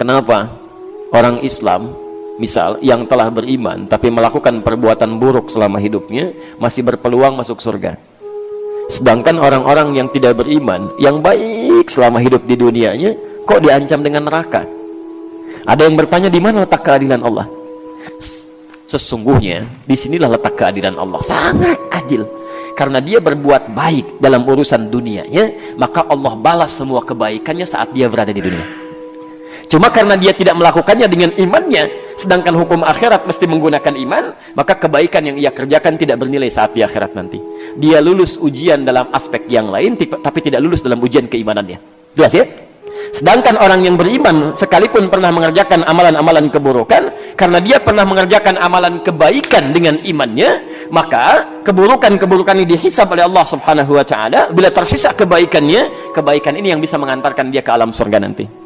kenapa? Orang Islam misal yang telah beriman tapi melakukan perbuatan buruk selama hidupnya masih berpeluang masuk surga. Sedangkan orang-orang yang tidak beriman yang baik selama hidup di dunianya kok diancam dengan neraka? Ada yang bertanya di mana letak keadilan Allah? Sesungguhnya di sinilah letak keadilan Allah. Sangat adil. Karena dia berbuat baik dalam urusan dunianya maka Allah balas semua kebaikannya saat dia berada di dunia cuma karena dia tidak melakukannya dengan imannya sedangkan hukum akhirat mesti menggunakan iman maka kebaikan yang ia kerjakan tidak bernilai saat di akhirat nanti. Dia lulus ujian dalam aspek yang lain tapi tidak lulus dalam ujian keimanannya. Jelas ya? Sedangkan orang yang beriman sekalipun pernah mengerjakan amalan-amalan keburukan karena dia pernah mengerjakan amalan kebaikan dengan imannya maka keburukan-keburukan ini dihisap oleh Allah subhanahu wa ta'ala. Bila tersisa kebaikannya kebaikan ini yang bisa mengantarkan dia ke alam surga nanti